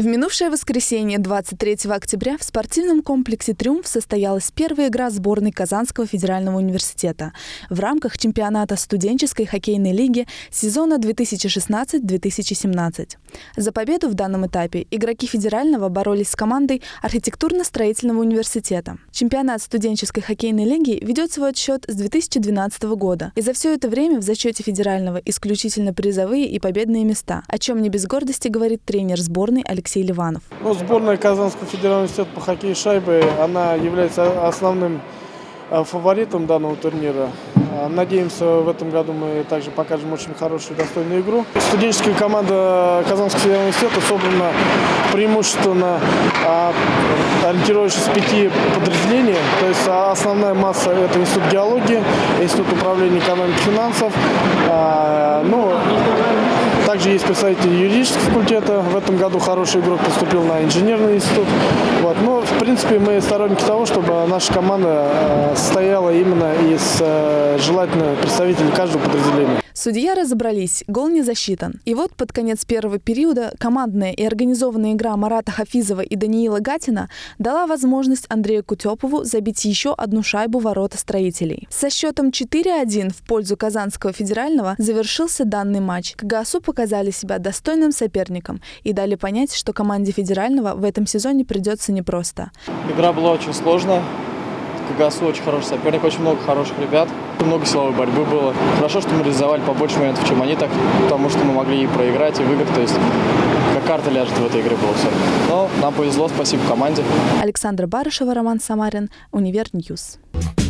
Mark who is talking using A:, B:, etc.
A: В минувшее воскресенье, 23 октября, в спортивном комплексе «Триумф» состоялась первая игра сборной Казанского федерального университета в рамках чемпионата студенческой хоккейной лиги сезона 2016-2017. За победу в данном этапе игроки федерального боролись с командой архитектурно-строительного университета. Чемпионат студенческой хоккейной лиги ведет свой отсчет с 2012 года, и за все это время в зачете федерального исключительно призовые и победные места, о чем не без гордости говорит тренер сборной Алексей Алексей Ливанов.
B: Ну, сборная Казанского федерального университета по хоккею шайбы, она является основным э, фаворитом данного турнира. Э, надеемся, в этом году мы также покажем очень хорошую достойную игру. Студенческая команда Казанского федерального университета собрана преимущественно а, ориентирующись с пяти подразделений. То есть а, основная масса – это Институт геологии, Институт управления экономикой и финансов. А, ну, также есть представители юридического факультета. В этом году хороший игрок поступил на инженерный институт. Вот. Но, в принципе, мы сторонники того, чтобы наша команда э, состояла именно из э, желательно представителей каждого подразделения.
A: Судья разобрались, гол не засчитан. И вот под конец первого периода командная и организованная игра Марата Хафизова и Даниила Гатина дала возможность Андрею Кутепову забить еще одну шайбу ворота строителей. Со счетом 4-1 в пользу Казанского федерального завершился данный матч. КГСУ показали себя достойным соперником и дали понять, что команде федерального в этом сезоне придется непросто.
C: Игра была очень сложная. КГСУ очень хороший соперник, очень много хороших ребят. Много силовой борьбы было. Хорошо, что мы реализовали побольше моментов, чем они, так, потому что мы могли и проиграть, и выиграть. То есть как карта ляжет в этой игре было все. Но нам повезло, спасибо команде.
A: Александра Барышева, Роман Самарин, Univer News. News.